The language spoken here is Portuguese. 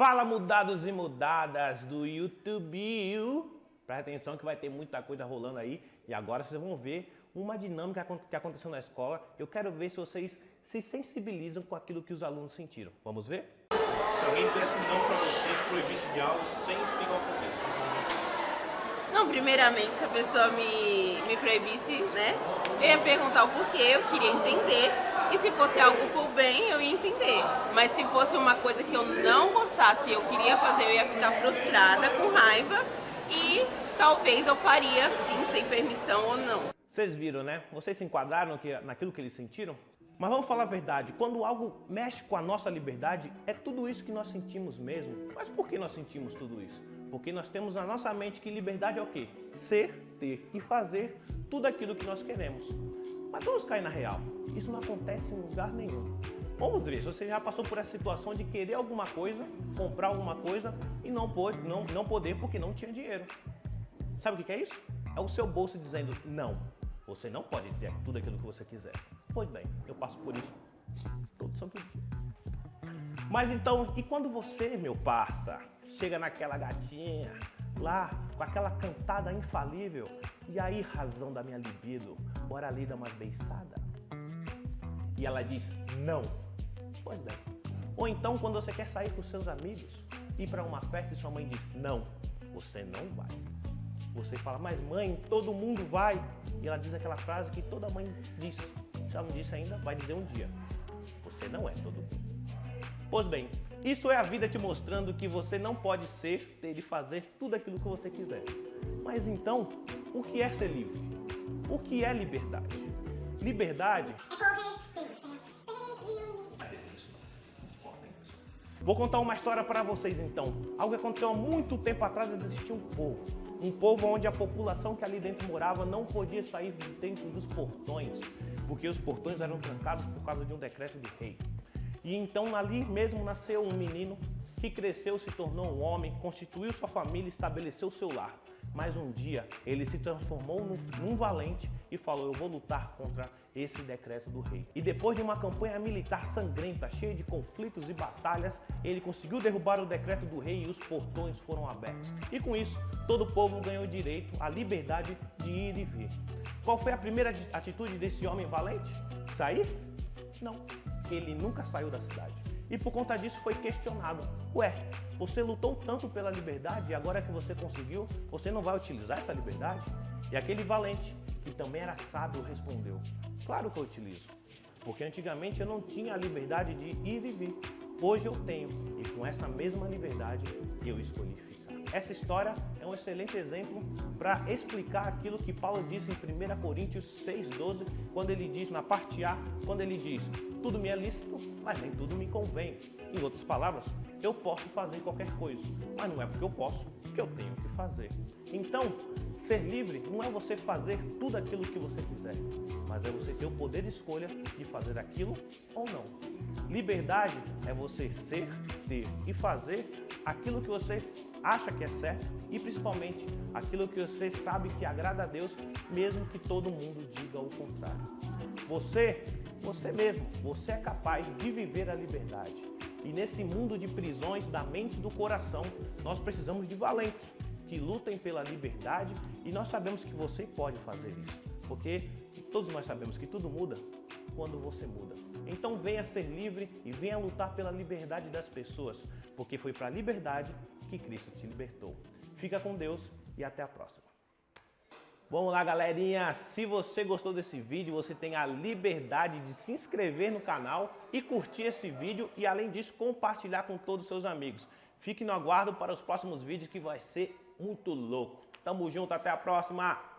Fala mudados e mudadas do YouTube. Presta atenção que vai ter muita coisa rolando aí. E agora vocês vão ver uma dinâmica que aconteceu na escola. Eu quero ver se vocês se sensibilizam com aquilo que os alunos sentiram. Vamos ver? Se alguém dissesse não pra você, te proibisse de algo sem explicar o porquê. Não, primeiramente, se a pessoa me, me proibisse, né? Eu ia perguntar o porquê, eu queria entender. E se fosse algo por bem, eu ia entender. Mas se fosse uma coisa que eu não gostasse eu queria fazer, eu ia ficar frustrada, com raiva. E talvez eu faria sim, sem permissão ou não. Vocês viram, né? Vocês se enquadraram naquilo que eles sentiram? Mas vamos falar a verdade, quando algo mexe com a nossa liberdade, é tudo isso que nós sentimos mesmo. Mas por que nós sentimos tudo isso? Porque nós temos na nossa mente que liberdade é o quê? Ser, ter e fazer tudo aquilo que nós queremos. Mas vamos cair na real. Isso não acontece em lugar nenhum. Vamos ver se você já passou por essa situação de querer alguma coisa, comprar alguma coisa e não, pode, não, não poder porque não tinha dinheiro. Sabe o que é isso? É o seu bolso dizendo não. Você não pode ter tudo aquilo que você quiser. Pois bem, eu passo por isso todo santo dia. Mas então, e quando você, meu parça, chega naquela gatinha, lá, com aquela cantada infalível, e aí, razão da minha libido, bora ali dar umas beiçadas? E ela diz, não. Pois bem. Ou então, quando você quer sair com seus amigos, ir para uma festa e sua mãe diz, não, você não vai. Você fala, mas mãe, todo mundo vai. E ela diz aquela frase que toda mãe diz, se ela não disse ainda, vai dizer um dia. Você não é todo mundo. Pois bem, isso é a vida te mostrando que você não pode ser, ter e fazer tudo aquilo que você quiser. Mas então, o que é ser livre? O que é liberdade? Liberdade Vou contar uma história para vocês então. Algo que aconteceu há muito tempo atrás, existia um povo. Um povo onde a população que ali dentro morava não podia sair de dentro dos portões porque os portões eram trancados por causa de um decreto de rei. E então ali mesmo nasceu um menino que cresceu, se tornou um homem, constituiu sua família, estabeleceu seu lar. Mas um dia ele se transformou num, num, valente e falou: Eu vou lutar contra esse decreto do rei. E depois de uma campanha militar sangrenta, cheia de conflitos e batalhas, ele conseguiu derrubar o decreto do rei e os portões foram abertos. E com isso, todo o povo ganhou direito à liberdade de ir e vir. Qual foi a primeira atitude desse homem valente? Sair? Não. Ele nunca saiu da cidade. E por conta disso foi questionado. Ué, você lutou tanto pela liberdade e agora que você conseguiu, você não vai utilizar essa liberdade? E aquele valente, que também era sábio, respondeu: Claro que eu utilizo. Porque antigamente eu não tinha a liberdade de ir e vir. Hoje eu tenho. E com essa mesma liberdade eu escolhi ficar. Essa história é um excelente exemplo para explicar aquilo que Paulo disse em 1 Coríntios 6,12, quando ele diz, na parte A, quando ele diz, tudo me é lícito, mas nem tudo me convém. Em outras palavras, eu posso fazer qualquer coisa, mas não é porque eu posso que eu tenho que fazer. Então, ser livre não é você fazer tudo aquilo que você quiser, mas é você ter o poder de escolha de fazer aquilo ou não. Liberdade é você ser, ter e fazer aquilo que você acha que é certo e principalmente aquilo que você sabe que agrada a Deus, mesmo que todo mundo diga o contrário. Você, você mesmo, você é capaz de viver a liberdade. E nesse mundo de prisões da mente e do coração, nós precisamos de valentes que lutem pela liberdade e nós sabemos que você pode fazer isso, porque todos nós sabemos que tudo muda quando você muda. Então venha ser livre e venha lutar pela liberdade das pessoas, porque foi para a liberdade que Cristo te libertou. Fica com Deus e até a próxima. Vamos lá, galerinha. Se você gostou desse vídeo, você tem a liberdade de se inscrever no canal e curtir esse vídeo e, além disso, compartilhar com todos os seus amigos. Fique no aguardo para os próximos vídeos que vai ser muito louco. Tamo junto, até a próxima!